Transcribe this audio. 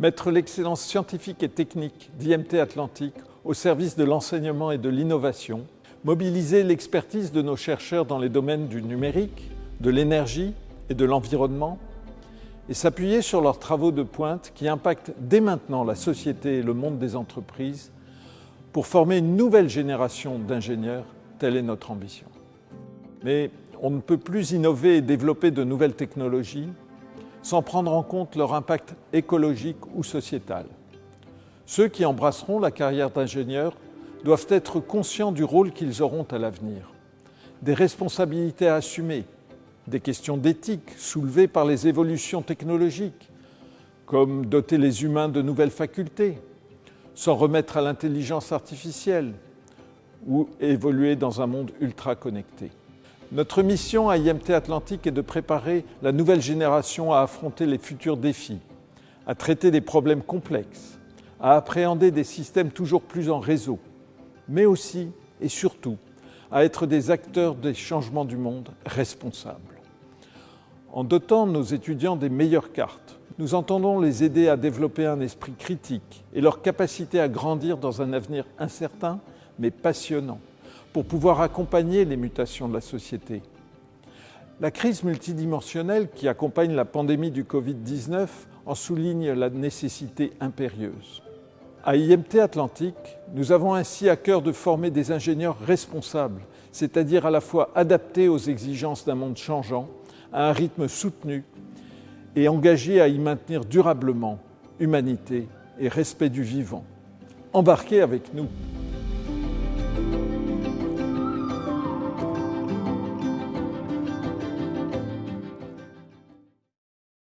Mettre l'excellence scientifique et technique d'IMT Atlantique au service de l'enseignement et de l'innovation, mobiliser l'expertise de nos chercheurs dans les domaines du numérique, de l'énergie et de l'environnement, et s'appuyer sur leurs travaux de pointe qui impactent dès maintenant la société et le monde des entreprises pour former une nouvelle génération d'ingénieurs, telle est notre ambition. Mais on ne peut plus innover et développer de nouvelles technologies sans prendre en compte leur impact écologique ou sociétal. Ceux qui embrasseront la carrière d'ingénieur doivent être conscients du rôle qu'ils auront à l'avenir, des responsabilités à assumer, des questions d'éthique soulevées par les évolutions technologiques, comme doter les humains de nouvelles facultés, s'en remettre à l'intelligence artificielle ou évoluer dans un monde ultra connecté. Notre mission à IMT Atlantique est de préparer la nouvelle génération à affronter les futurs défis, à traiter des problèmes complexes, à appréhender des systèmes toujours plus en réseau, mais aussi et surtout à être des acteurs des changements du monde responsables. En dotant nos étudiants des meilleures cartes, nous entendons les aider à développer un esprit critique et leur capacité à grandir dans un avenir incertain mais passionnant pour pouvoir accompagner les mutations de la société. La crise multidimensionnelle qui accompagne la pandémie du Covid-19 en souligne la nécessité impérieuse. À IMT Atlantique, nous avons ainsi à cœur de former des ingénieurs responsables, c'est-à-dire à la fois adaptés aux exigences d'un monde changeant, à un rythme soutenu et engagés à y maintenir durablement humanité et respect du vivant. Embarquez avec nous